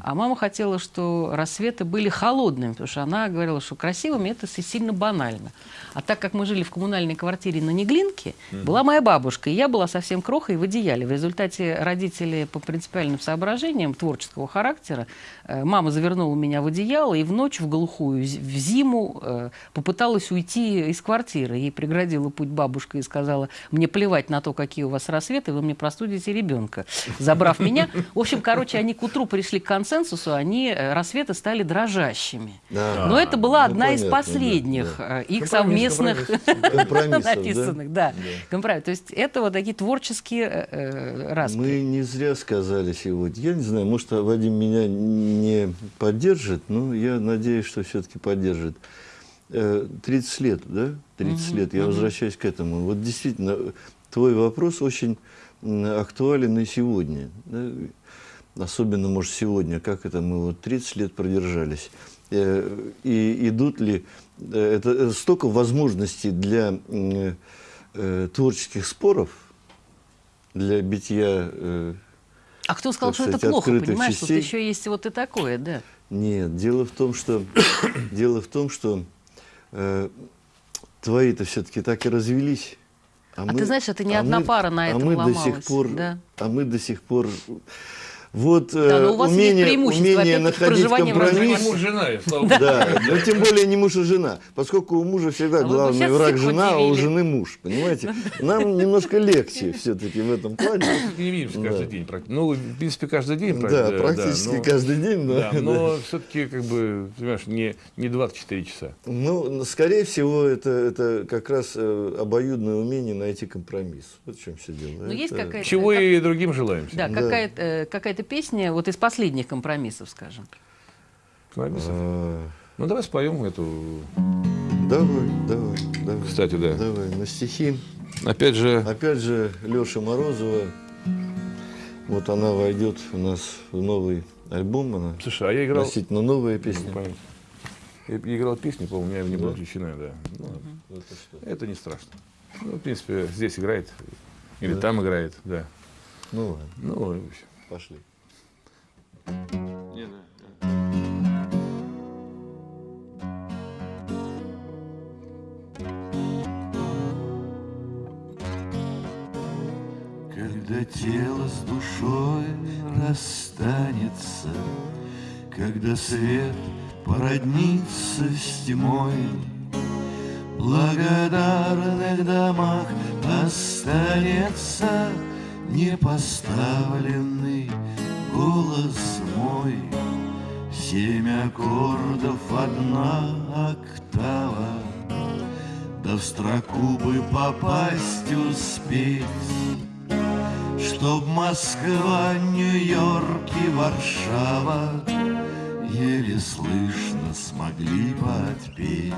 а мама хотела, что рассветы были холодными, потому что она говорила, что красивыми это си- сильно банально. А так как мы жили в коммунальной квартире на Неглинке, была моя бабушка, и я была совсем крохой в одеяле. В результате родители по принципиальным соображениям творческого характера, э, мама завернула меня в одеяло и в ночь, в глухую, в зиму э, попыталась уйти из квартиры. Ей преградила путь бабушка и сказала, мне плевать на то, какие у вас рассветы, вы мне простудите ребенка, забрав меня. В общем, короче, они к утру пришли пришли к консенсусу, они, э, рассветы стали дрожащими. Да. Но это была Ну, одна из понятно, последних да, э, их Компромисс, совместных да? написанных. Да. Компромисс. То есть это вот такие творческие э, э, распри. Мы не зря сказали сегодня. Я не знаю, может, Вадим меня не поддержит, но я надеюсь, что все-таки поддержит. Э, 30 лет, да? 30 лет. Я возвращаюсь к этому. Вот действительно, твой вопрос очень актуален и сегодня. да. Особенно, может, сегодня, как это мы вот 30 лет продержались. Э, И идут ли... э, Это э, столько возможностей для творческих споров, для битья А кто сказал, так что это сказать, плохо, понимаешь? Тут частей. еще есть вот и такое, да. Нет, дело в том, что дело в том, что э, твои-то все-таки так и развелись. А ты знаешь, это не одна пара на а этом мы до сих ломалась, пор, да. а мы до сих пор вот Да, э, но у вас есть умение, умение находить компромисс. разных Муж, жена, слава Да, но тем более не муж и жена, поскольку у мужа всегда А главный враг жена, а у жены муж, понимаете? Нам немножко легче все-таки в этом плане. Не видимся каждый Да. день. практи- Ну, в принципе, каждый день. Да, правда, практически но- каждый день. Да, да. но все-таки, как бы, понимаешь, не, не 24 часа. Ну, скорее всего, это, это как раз э, обоюдное умение найти компромисс. Вот в чем все дело. Но есть Это- какая-то... Чего как- и другим желаем. Да, Да. какая-то, э, какая-то песня вот из последних компромиссов, скажем. Компромиссов. А, Ну, давай споем эту. Давай, давай, давай. Кстати, да. Давай, на стихи. Опять же, Опять же, Леша Морозова. Вот она войдет у нас в новый альбом. Она слушай, а я играл... относительно новая песня. помню. Я играл песню, по-моему, у меня не была Да? включена, да. Ну, Это? Это не страшно. Ну, в принципе, здесь играет. Или там играет, да. Ну ладно, Ну, в общем. пошли. Когда тело с душой расстанется, Когда свет породнится с тьмой, В благодарных домах останется Непоставленный голос мой. Семь аккордов, одна октава, Да в строку бы попасть успеть, Чтоб Москва, Нью-Йорк и Варшава Еле слышно смогли подпеть.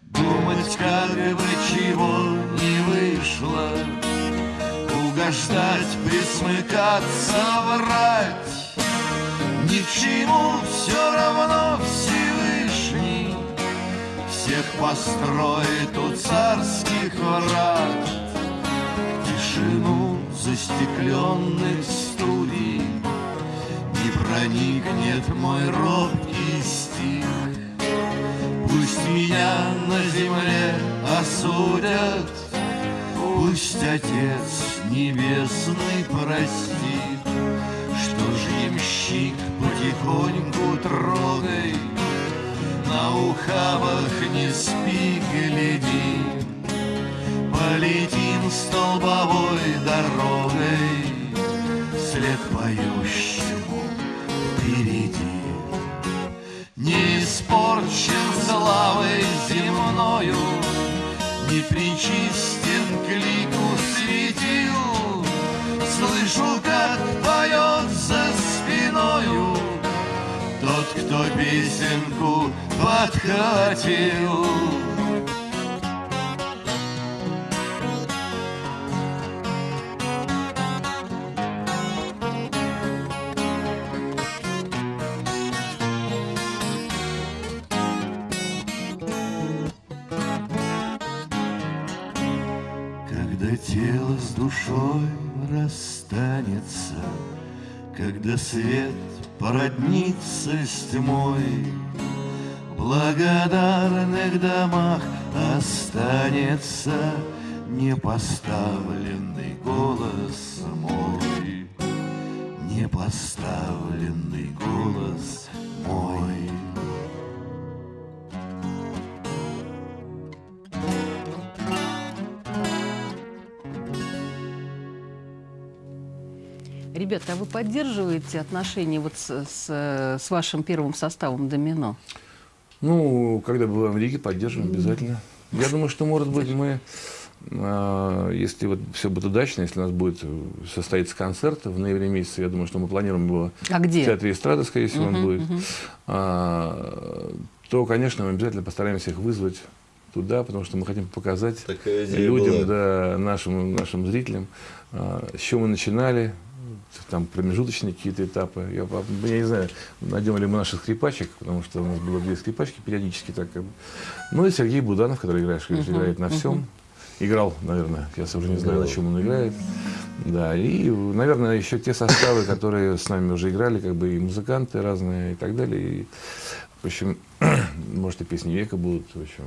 Думать, как бы чего не вышло, Угождать, присмыкаться, врать, Ни к чему все равно Всевышний Всех построит у царских врат. Тишину застекленных студий Не проникнет мой робкий стих Пусть меня на земле осудят Пусть Отец Небесный простит Что ж потихоньку трогай На ухабах не спи, гляди. Полетим столбовой дорогой След поющему песенку подхватил. Когда тело с душой расстанется, Когда свет породнится с тьмой, В благодарных домах останется Непоставленный голос мой, Непоставленный голос мой. Ребята, а вы поддерживаете отношения вот с, с, с вашим первым составом «Домино»? Ну, когда бываем в Риге, поддерживаем обязательно. Я думаю, что, может быть, мы, а, если вот все будет удачно, если у нас будет состоится концерт в ноябре месяце, я думаю, что мы планируем его а где? в Театре эстрады, скорее всего, он будет, а, то, конечно, мы обязательно постараемся их вызвать туда, потому что мы хотим показать людям, да, нашим, нашим зрителям, а, с чего мы начинали, там промежуточные какие-то этапы. Я, я не знаю, найдем ли мы наших скрипачек, потому что у нас было две скрипачки периодически. Так. Ну и Сергей Буданов, который играет, uh-huh, играет на всем. Uh-huh. Играл, наверное, я уже не знаю, на чем он играет. Да, и, наверное, еще те составы, которые с нами уже играли, как бы и музыканты разные и так далее. И, в общем, может, и песни века будут, в общем,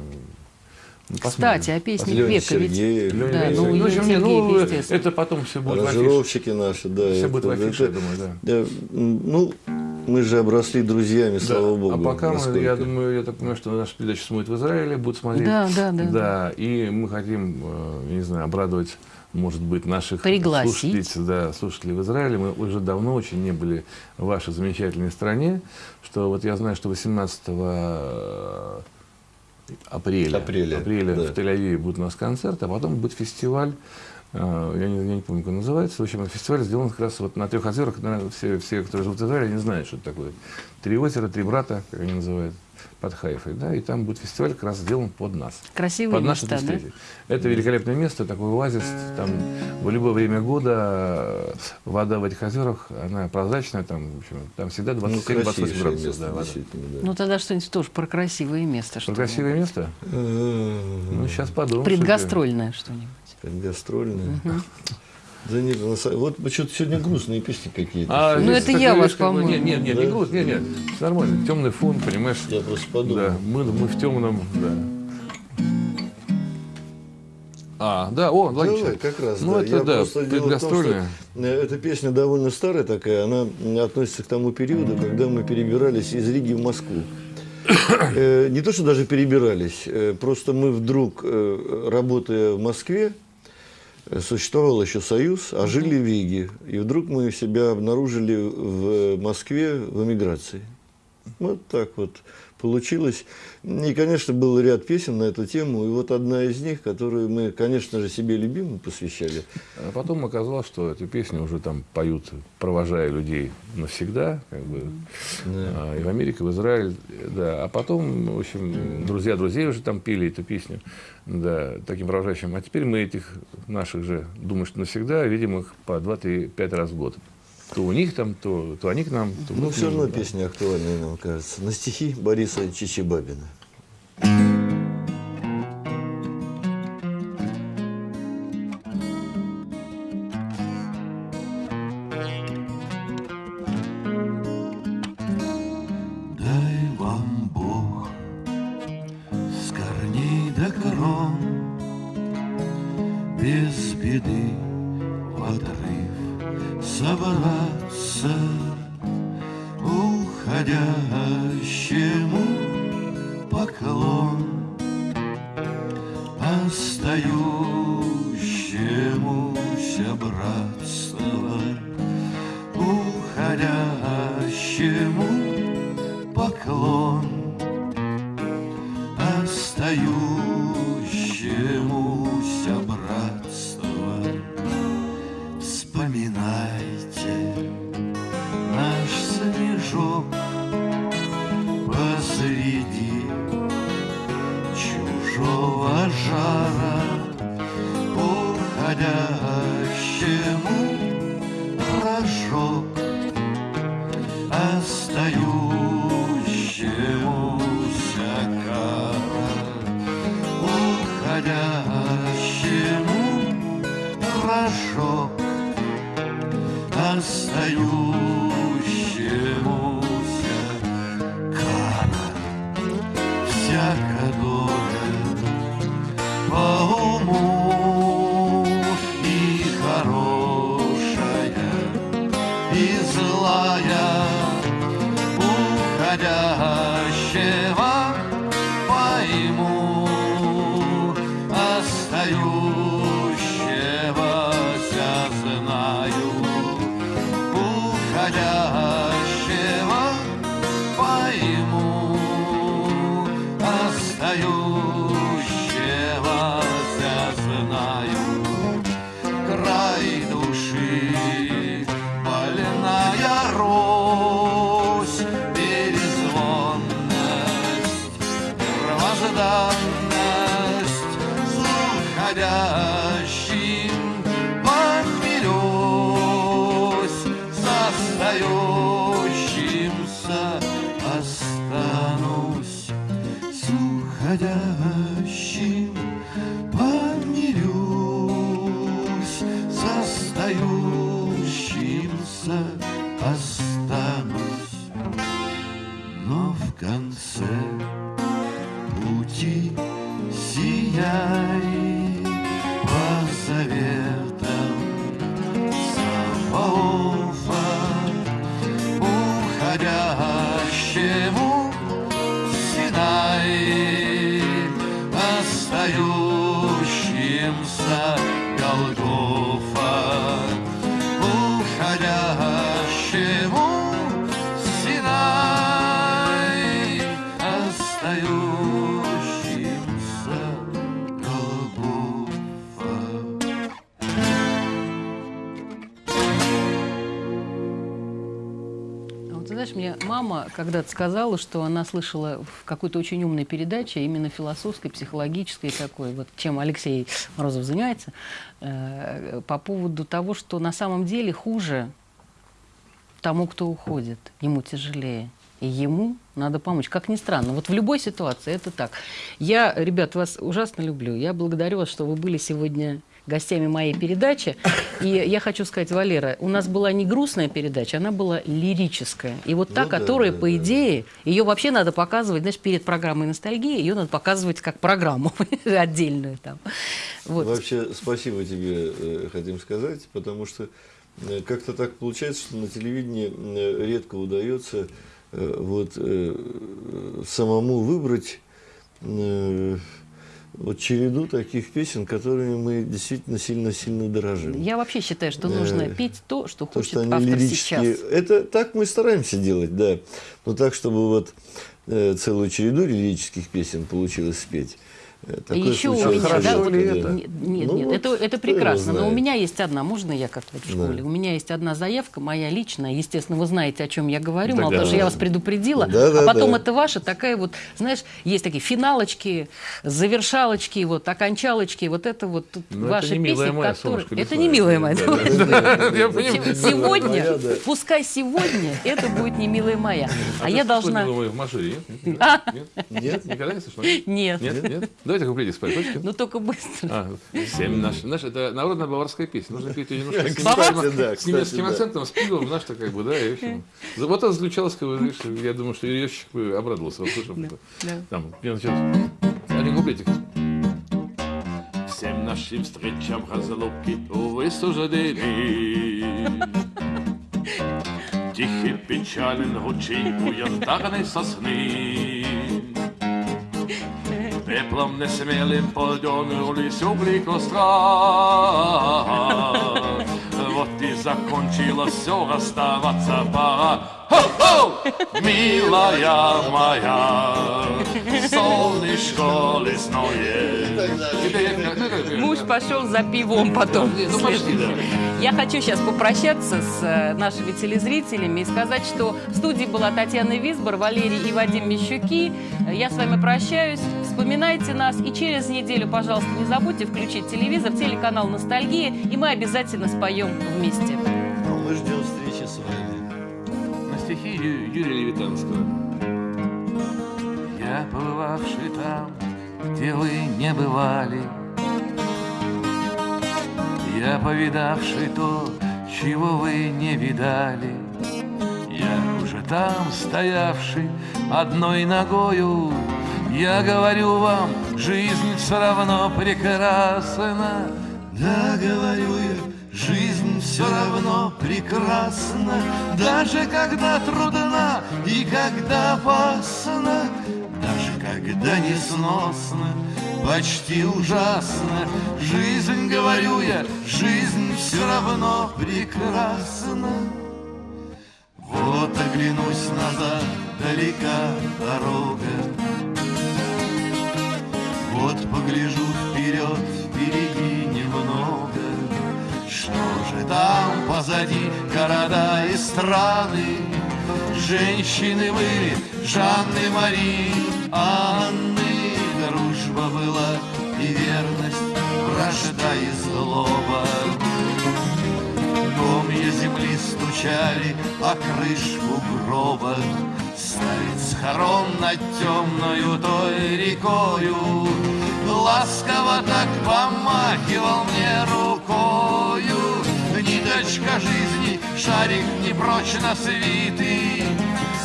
ну, Кстати, о песнях Леня века Сергеев. ведь... Да, ну, ну, Сергеев, ну, это потом все будет Аранжировщики наши, да. Все будет в афише, я думаю, да. Ну, мы же обросли друзьями, да. слава богу. А пока мы, я думаю, я так понимаю, что наша передача смотрит в Израиле, будут смотреть. Да, да, да. Да, и мы хотим, э, не знаю, обрадовать может быть, наших Пригласить. слушателей, да, слушателей в Израиле. Мы уже давно очень не были в вашей замечательной стране, что вот я знаю, что 18 апреля, апреля, апреля да. в Тель-Авиве будет у нас концерт, а потом будет фестиваль, э, я не, я не помню, как он называется. В общем, фестиваль сделан как раз вот на трех озерах. Все, все, которые живут в Израиле, не знают, что это такое. Три озера, три брата, как они называют под Хайфой, да, и там будет фестиваль как раз сделан под нас. Красивое под место, да? Это великолепное место, такой оазис, там в любое время года вода в этих озерах, она прозрачная, там, в общем, там всегда 27-28 ну, градусов. Место, да, вода. да. Ну, тогда что-нибудь тоже про красивое место. Про красивое место? Ну, сейчас подумаем. Предгастрольное что-нибудь. Предгастрольное. Да нет, вот что-то сегодня грустные песни какие-то. А, ну это я вас, по-моему. Нет, нет, нет, да? не грустно, нет, нет, нормально. Темный фон, понимаешь? Я просто подумал. Да, мы, мы в темном, да. А, да, о, логично. Давай, как раз, ну, да. это, Я да, предгастрольная. Э, эта песня довольно старая такая, она относится к тому периоду, когда мы перебирались из Риги в Москву. Э, не то, что даже перебирались, э, просто мы вдруг, работая в Москве, существовал еще Союз, а жили в Риге. И вдруг мы себя обнаружили в Москве в эмиграции. Вот так вот получилось. И, конечно, был ряд песен на эту тему. И вот одна из них, которую мы, конечно же, себе любимым посвящали. А потом оказалось, что эту песню уже там поют, провожая людей навсегда, как бы, да. а, и в Америку, и в Израиль. Да. А потом, в общем, друзья друзей уже там пели эту песню да, таким провожающим. А теперь мы этих наших же, думаю, что навсегда, видим их по 2-5 раз в год. То у них там, то, то они к нам. То ну, все равно да. песня актуальная, нам кажется. На стихи Бориса Чичибабина. останусь you. Знаешь, мне мама когда-то сказала, что она слышала в какой-то очень умной передаче, именно философской, психологической такой, вот чем Алексей Морозов занимается, э, по поводу того, что на самом деле хуже тому, кто уходит, ему тяжелее. И ему надо помочь. Как ни странно, вот в любой ситуации это так. Я, ребят, вас ужасно люблю. Я благодарю вас, что вы были сегодня гостями моей передачи. И я хочу сказать, Валера, у нас была не грустная передача, она была лирическая. И вот та, Ну да, которая, да, по да. идее, ее вообще надо показывать, знаешь, перед программой ностальгии, ее надо показывать как программу отдельную там. Вот. Вообще, спасибо тебе э, хотим сказать, потому что э, как-то так получается, что на телевидении э, редко удается вот самому выбрать вот череду таких песен, которыми мы действительно сильно-сильно дорожим. Я вообще считаю, что нужно Э, петь то, что То, хочет что они автор лирические. сейчас. Это так мы стараемся делать, да. Но так, чтобы вот э, целую череду лирических песен получилось спеть. Э, такое еще у меня, Хорошо да, вот- да. это? Нет, нет, Ну нет, вот, это, это прекрасно. Но у меня есть одна, можно я как в школе? У меня есть одна заявка, моя личная. Естественно, вы знаете, о чем я говорю. Мало Да, того, что да. я вас предупредила. Да, да, а потом да. это ваша такая вот, знаешь, есть такие финалочки, завершалочки, вот окончалочки. Вот это вот тут Ну, это ваши не «Милая песни, моя, которые... Это лесное». не милая моя. Да, да, да. Сегодня, да. пускай сегодня это будет не милая моя. А ты я должна... «Милую в Машире»? Нет? Нет? Нет? Никогда не слышала? Нет, Нет? Нет? Давайте куплете спать. Хочете? ну только быстро. А, семь наш. Знаешь, это народная баварская песня. Нужно петь ее немножко с Кстати, немецким- да, с немецким акцентом, с пивом, знаешь, так как бы, да, и в общем. За- Вот это заключалось, как бы, я думаю, что бы обрадовался, услышав это. да. Там, где началось. Один куплетик. Всем нашим встречам разлуки, увы, суждены. Тихий печален ручей у янтарной сосны. Пеплом несмелым подернулись угли костра. Вот и закончилось все, расставаться пора. Хо-хо! Милая моя, солнышко лесное. Муж пошел за пивом потом. Ну, да. Я хочу сейчас попрощаться с э, нашими телезрителями и сказать, что в студии была Татьяна Висбор, Валерий и Вадим Мещуки. Я с вами прощаюсь. Вспоминайте нас. И через неделю, пожалуйста, не забудьте включить телевизор, телеканал «Ностальгия», и мы обязательно споем вместе. А мы ждем встречи с вами. На стихи Ю- Юрия Левитанского. Я побывавший там, где вы не бывали Я повидавший то, чего вы не видали Я уже там стоявший одной ногою Я говорю вам, жизнь все равно прекрасна. Да, говорю я, жизнь все равно прекрасна. Даже когда трудна и когда опасна даже когда несносно, почти ужасно. Жизнь, говорю я, жизнь все равно прекрасна. Вот оглянусь назад, далека дорога Вот погляжу вперед, впереди немного. Что же там позади? Города и страны. Женщины были Жанны, Марии, Анны. Дружба была и верность, вражда и злоба. Комья земли стучали о крышку гроба. Старец схорон над темною той рекою Ласково так помахивал мне рукою. Ниточка жизни, шарик непрочно свитый.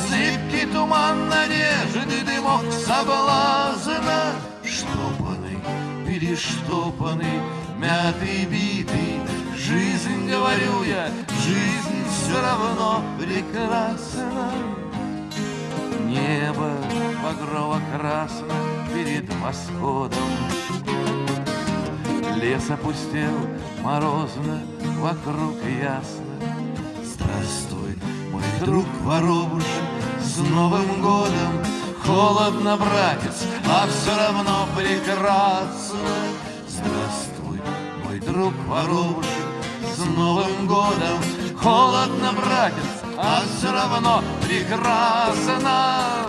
Зыбкий туман надежды, дымок соблазна. Штопанный, перештопанный, мятый, битый. Жизнь, говорю я, жизнь все равно прекрасна. Небо багрово-красно перед восходом. Лес опустел морозно, вокруг ясно. Здравствуй, мой друг воробушек, с Новым годом. Холодно, братец, а все равно прекрасно. Здравствуй, мой друг воробушек, с Новым годом. Холодно, братец, а все равно прекрасно